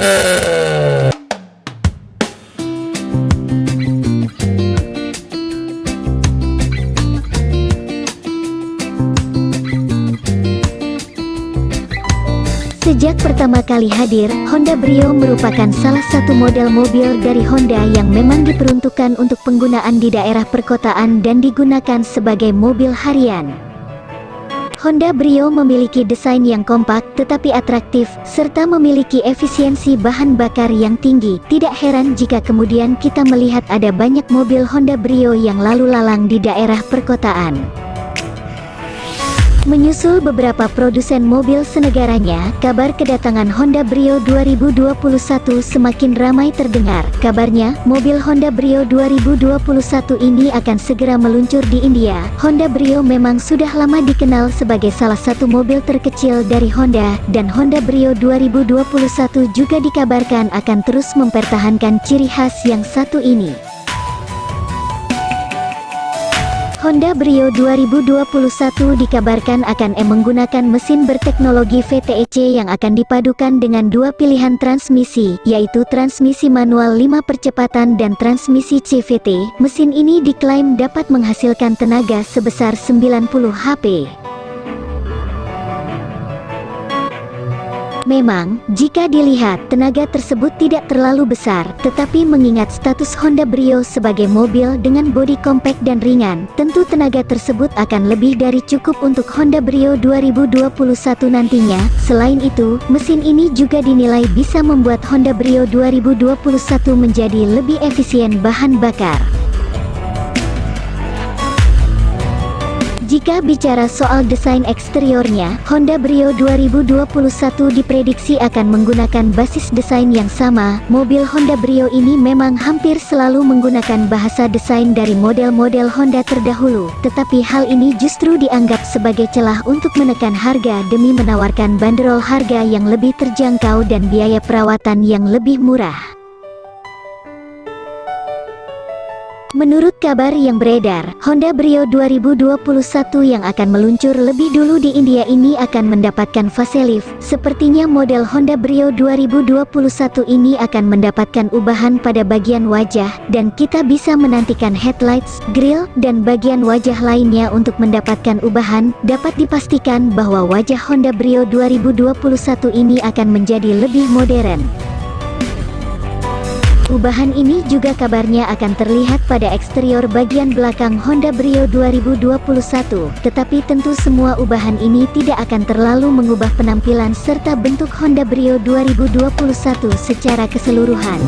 Uh... Sejak pertama kali hadir, Honda Brio merupakan salah satu model mobil dari Honda yang memang diperuntukkan untuk penggunaan di daerah perkotaan dan digunakan sebagai mobil harian. Honda Brio memiliki desain yang kompak tetapi atraktif, serta memiliki efisiensi bahan bakar yang tinggi. Tidak heran jika kemudian kita melihat ada banyak mobil Honda Brio yang lalu lalang di daerah perkotaan. Menyusul beberapa produsen mobil senegaranya, kabar kedatangan Honda Brio 2021 semakin ramai terdengar. Kabarnya, mobil Honda Brio 2021 ini akan segera meluncur di India. Honda Brio memang sudah lama dikenal sebagai salah satu mobil terkecil dari Honda, dan Honda Brio 2021 juga dikabarkan akan terus mempertahankan ciri khas yang satu ini. Honda Brio 2021 dikabarkan akan menggunakan mesin berteknologi VTEC yang akan dipadukan dengan dua pilihan transmisi, yaitu transmisi manual 5 percepatan dan transmisi CVT. Mesin ini diklaim dapat menghasilkan tenaga sebesar 90 HP. Memang, jika dilihat, tenaga tersebut tidak terlalu besar, tetapi mengingat status Honda Brio sebagai mobil dengan bodi kompak dan ringan, tentu tenaga tersebut akan lebih dari cukup untuk Honda Brio 2021 nantinya. Selain itu, mesin ini juga dinilai bisa membuat Honda Brio 2021 menjadi lebih efisien bahan bakar. Jika bicara soal desain eksteriornya, Honda Brio 2021 diprediksi akan menggunakan basis desain yang sama. Mobil Honda Brio ini memang hampir selalu menggunakan bahasa desain dari model-model Honda terdahulu, tetapi hal ini justru dianggap sebagai celah untuk menekan harga demi menawarkan banderol harga yang lebih terjangkau dan biaya perawatan yang lebih murah. Menurut kabar yang beredar, Honda Brio 2021 yang akan meluncur lebih dulu di India ini akan mendapatkan facelift. Sepertinya model Honda Brio 2021 ini akan mendapatkan ubahan pada bagian wajah, dan kita bisa menantikan headlights, grill, dan bagian wajah lainnya untuk mendapatkan ubahan. Dapat dipastikan bahwa wajah Honda Brio 2021 ini akan menjadi lebih modern. Ubahan ini juga kabarnya akan terlihat pada eksterior bagian belakang Honda Brio 2021, tetapi tentu semua ubahan ini tidak akan terlalu mengubah penampilan serta bentuk Honda Brio 2021 secara keseluruhan.